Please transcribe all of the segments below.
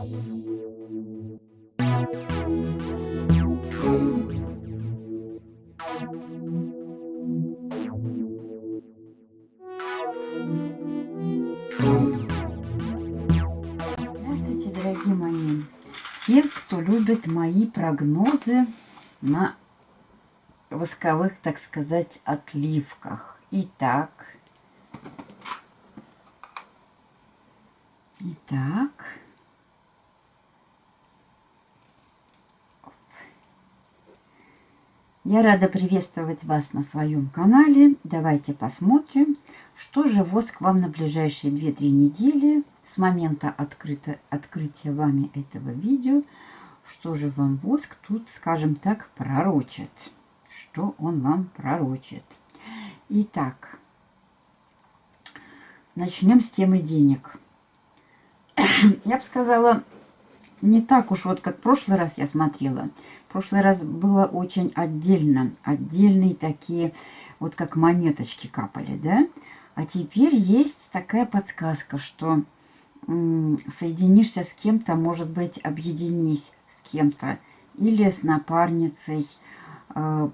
Здравствуйте, дорогие мои. Те, кто любит мои прогнозы на восковых, так сказать, отливках. Итак. Итак. Я рада приветствовать вас на своем канале. Давайте посмотрим, что же воск вам на ближайшие 2-3 недели с момента открыто, открытия вами этого видео, что же вам воск тут, скажем так, пророчит. Что он вам пророчит. Итак, начнем с темы денег. Я бы сказала, не так уж вот как в прошлый раз я смотрела. Прошлый раз было очень отдельно. Отдельные такие, вот как монеточки капали, да? А теперь есть такая подсказка, что соединишься с кем-то, может быть, объединись с кем-то. Или с напарницей, э,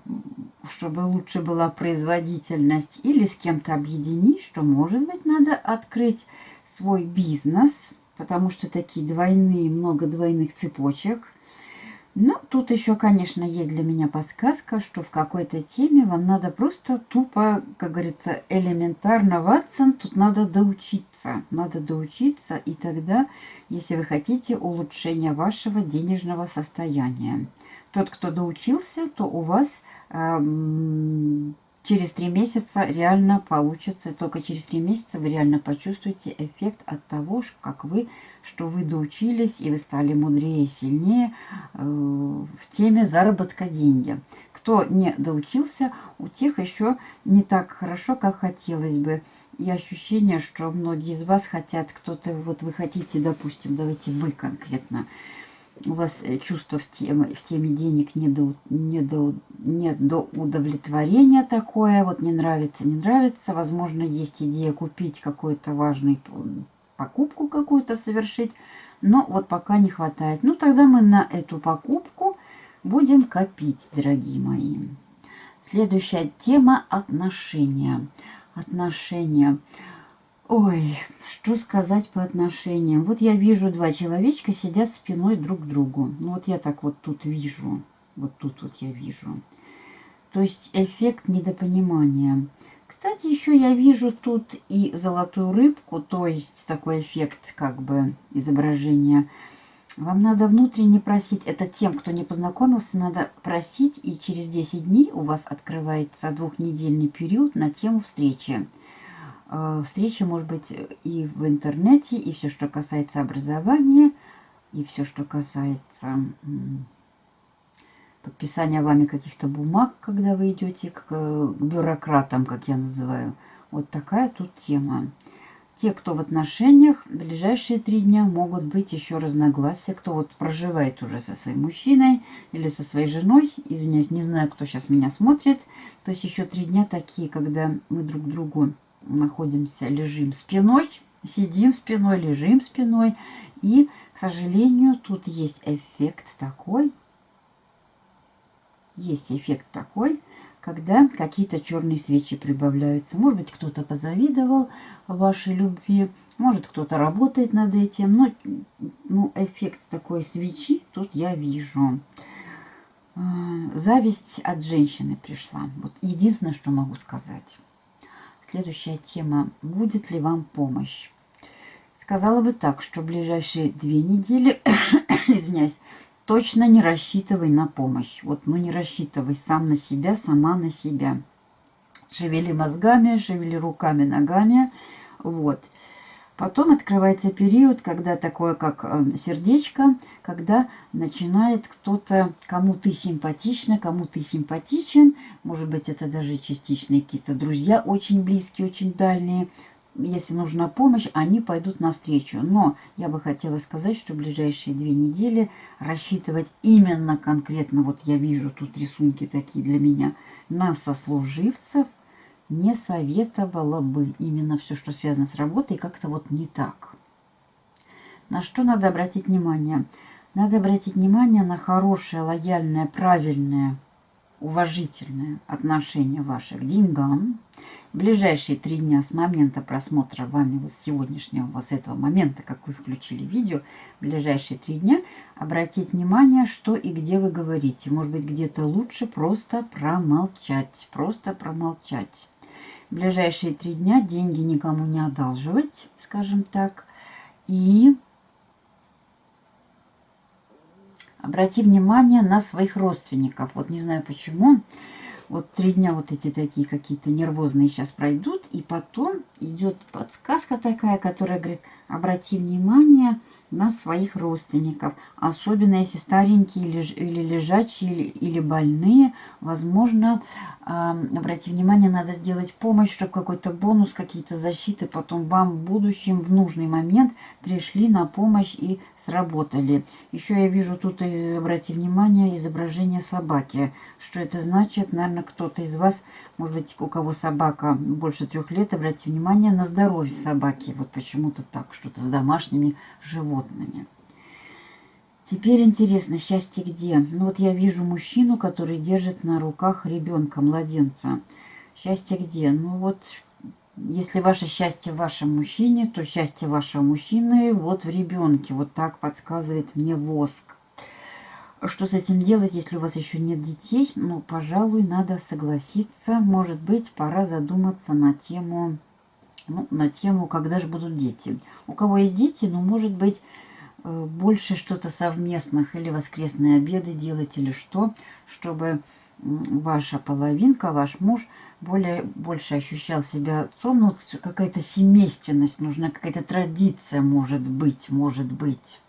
чтобы лучше была производительность. Или с кем-то объединись, что, может быть, надо открыть свой бизнес – потому что такие двойные, много двойных цепочек. Но тут еще, конечно, есть для меня подсказка, что в какой-то теме вам надо просто тупо, как говорится, элементарно, Ватсон, тут надо доучиться. Надо доучиться, и тогда, если вы хотите улучшения вашего денежного состояния. Тот, кто доучился, то у вас эм, через три месяца реально получится, только через три месяца вы реально почувствуете эффект от того, как вы, что вы доучились и вы стали мудрее сильнее э, в теме заработка деньги. Кто не доучился, у тех еще не так хорошо, как хотелось бы. И ощущение, что многие из вас хотят, кто-то, вот вы хотите, допустим, давайте вы конкретно, у вас э, чувство в теме, в теме денег не до, не, до, не до удовлетворения такое, вот не нравится, не нравится, возможно, есть идея купить какую-то важную покупку какую-то совершить, но вот пока не хватает. Ну, тогда мы на эту покупку будем копить, дорогие мои. Следующая тема – отношения. Отношения. Ой, что сказать по отношениям. Вот я вижу два человечка сидят спиной друг к другу. Ну вот я так вот тут вижу. Вот тут вот я вижу. То есть эффект недопонимания. Кстати, еще я вижу тут и золотую рыбку, то есть такой эффект как бы изображения. Вам надо внутренне просить, это тем, кто не познакомился, надо просить, и через 10 дней у вас открывается двухнедельный период на тему встречи. Э, встреча может быть и в интернете, и все, что касается образования, и все, что касается подписания вами каких-то бумаг, когда вы идете к, к бюрократам, как я называю. Вот такая тут тема. Те, кто в отношениях, в ближайшие три дня могут быть еще разногласия. Кто вот проживает уже со своим мужчиной или со своей женой, извиняюсь, не знаю, кто сейчас меня смотрит. То есть еще три дня такие, когда мы друг другу находимся, лежим спиной, сидим спиной, лежим спиной. И, к сожалению, тут есть эффект такой, есть эффект такой, когда какие-то черные свечи прибавляются. Может быть, кто-то позавидовал вашей любви, может, кто-то работает над этим, но ну, эффект такой свечи тут я вижу. А, зависть от женщины пришла. Вот единственное, что могу сказать. Следующая тема. Будет ли вам помощь? Сказала бы так, что ближайшие две недели, извиняюсь, точно не рассчитывай на помощь. Вот, ну не рассчитывай сам на себя, сама на себя. Шевели мозгами, шевели руками, ногами. Вот. Потом открывается период, когда такое, как э, сердечко, когда начинает кто-то, кому ты симпатична, кому ты симпатичен, может быть, это даже частичные какие-то друзья, очень близкие, очень дальние, если нужна помощь, они пойдут навстречу. Но я бы хотела сказать, что в ближайшие две недели рассчитывать именно конкретно, вот я вижу тут рисунки такие для меня, на сослуживцев – не советовала бы именно все, что связано с работой, как-то вот не так. На что надо обратить внимание? Надо обратить внимание на хорошее, лояльное, правильное, уважительное отношение ваше к деньгам. Ближайшие три дня с момента просмотра вами вот сегодняшнего, вот с этого момента, как вы включили видео, ближайшие три дня обратить внимание, что и где вы говорите. Может быть, где-то лучше просто промолчать, просто промолчать. В ближайшие три дня деньги никому не одалживать, скажем так, и обрати внимание на своих родственников. Вот не знаю почему. Вот три дня вот эти такие какие-то нервозные сейчас пройдут. И потом идет подсказка такая, которая говорит, обрати внимание на своих родственников. Особенно если старенькие или, или лежачие, или, или больные. Возможно, обратите внимание, надо сделать помощь, чтобы какой-то бонус, какие-то защиты потом вам в будущем в нужный момент пришли на помощь и сработали. Еще я вижу тут, и обратите внимание, изображение собаки. Что это значит? Наверное, кто-то из вас, может быть, у кого собака больше трех лет, обратите внимание на здоровье собаки. Вот почему-то так, что-то с домашними животными. Теперь интересно, счастье где? Ну вот я вижу мужчину, который держит на руках ребенка, младенца. Счастье где? Ну вот если ваше счастье в вашем мужчине, то счастье вашего мужчины вот в ребенке. Вот так подсказывает мне воск. Что с этим делать, если у вас еще нет детей? Ну, пожалуй, надо согласиться. Может быть, пора задуматься на тему, ну, на тему, когда же будут дети. У кого есть дети, ну, может быть, больше что-то совместных или воскресные обеды делать, или что, чтобы ваша половинка, ваш муж более, больше ощущал себя отцом. Ну, какая-то семейственность нужна, какая-то традиция может быть, может быть.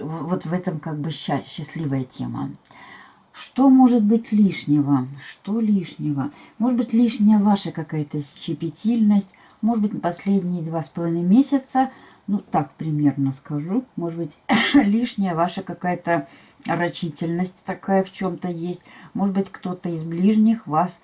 Вот в этом как бы счастливая тема. Что может быть лишнего? Что лишнего? Может быть лишняя ваша какая-то щепетильность. Может быть последние два с половиной месяца – ну, так примерно скажу. Может быть, лишняя ваша какая-то рачительность такая в чем-то есть. Может быть, кто-то из ближних вас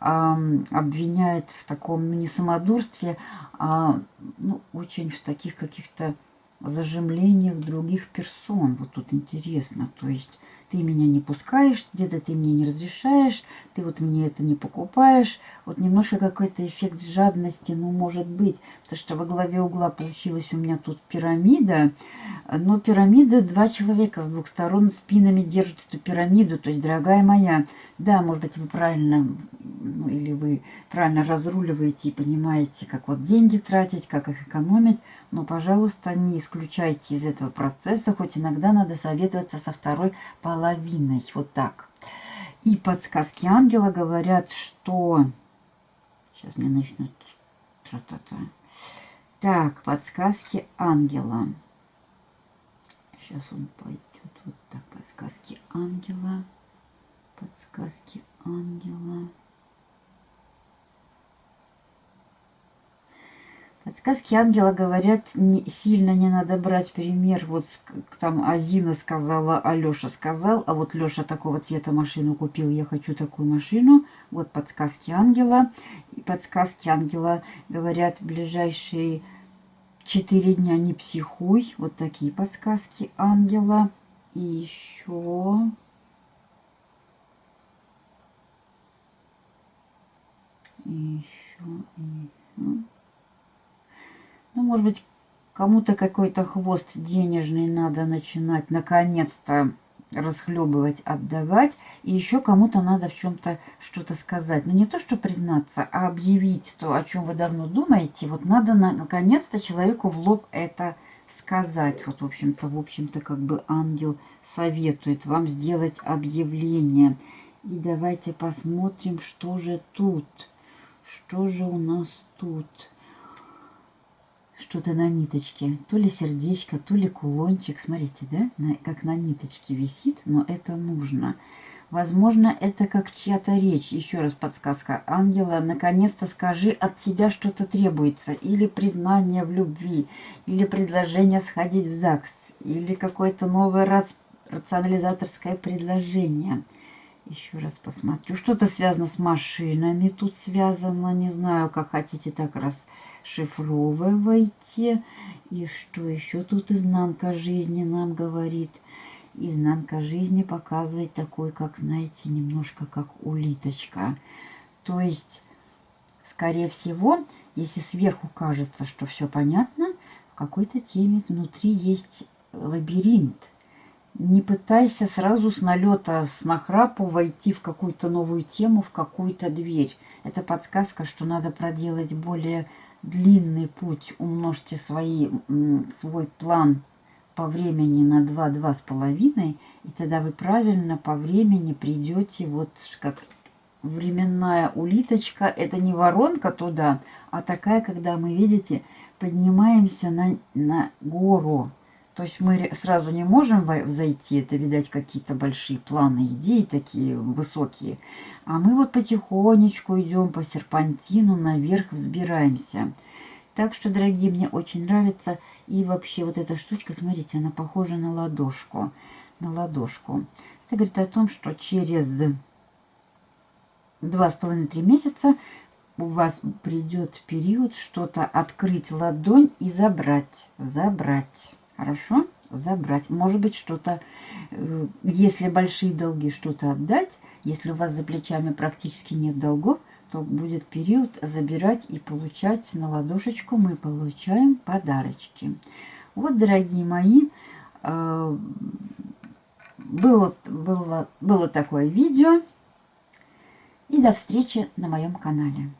э, обвиняет в таком, ну, не самодурстве, а ну, очень в таких каких-то зажимлениях других персон. Вот тут интересно. То есть ты меня не пускаешь, где-то ты мне не разрешаешь, ты вот мне это не покупаешь. Вот немножко какой-то эффект жадности, ну, может быть, потому что во главе угла получилась у меня тут пирамида, но пирамида, два человека с двух сторон спинами держат эту пирамиду, то есть, дорогая моя, да, может быть, вы правильно, ну, или вы правильно разруливаете и понимаете, как вот деньги тратить, как их экономить, но, пожалуйста, не исключайте из этого процесса, хоть иногда надо советоваться со второй половиной, вот так. И подсказки ангела говорят, что... Сейчас мне начнут... Тра -та -та. Так, подсказки ангела. Сейчас он пойдет. Вот так, подсказки ангела подсказки ангела. Подсказки ангела говорят, не, сильно не надо брать пример. Вот там Азина сказала, а сказал, а вот Леша такого цвета машину купил, я хочу такую машину. Вот подсказки ангела. И подсказки ангела говорят, ближайшие четыре дня не психуй. Вот такие подсказки ангела. И еще и еще, и еще. Ну, может быть, кому-то какой-то хвост денежный надо начинать наконец-то расхлебывать, отдавать. И еще кому-то надо в чем-то что-то сказать. Но ну, не то, что признаться, а объявить то, о чем вы давно думаете. Вот надо на, наконец-то человеку в лоб это сказать. Вот, в общем-то, в общем-то, как бы ангел советует вам сделать объявление. И давайте посмотрим, что же тут. Что же у нас тут? Что-то на ниточке. То ли сердечко, то ли кулончик. Смотрите, да? На, как на ниточке висит, но это нужно. Возможно, это как чья-то речь. Еще раз подсказка. Ангела, наконец-то скажи, от тебя что-то требуется. Или признание в любви, или предложение сходить в ЗАГС, или какое-то новое рационализаторское предложение – Еще раз посмотрю. Что-то связано с машинами тут связано. Не знаю, как хотите, так расшифровывайте. И что еще тут изнанка жизни нам говорит. Изнанка жизни показывает такой, как, знаете, немножко как улиточка. То есть, скорее всего, если сверху кажется, что все понятно, в какой-то теме внутри есть лабиринт – не пытайся сразу с налета, с нахрапу войти в какую-то новую тему, в какую-то дверь. Это подсказка, что надо проделать более длинный путь. Умножьте свои, свой план по времени на 2, половиной, и тогда вы правильно по времени придете вот как временная улиточка. Это не воронка туда, а такая, когда мы, видите, поднимаемся на, на гору. То есть мы сразу не можем зайти, это, видать, какие-то большие планы, идеи такие высокие. А мы вот потихонечку идем по серпантину, наверх взбираемся. Так что, дорогие, мне очень нравится. И вообще вот эта штучка, смотрите, она похожа на ладошку. На ладошку. Это говорит о том, что через два с половиной-три месяца у вас придет период что-то открыть ладонь и забрать. Забрать. Хорошо? Забрать. Может быть, что-то, э, если большие долги, что-то отдать. Если у вас за плечами практически нет долгов, то будет период забирать и получать на ладошечку. Мы получаем подарочки. Вот, дорогие мои, э, было, было, было такое видео. И до встречи на моем канале.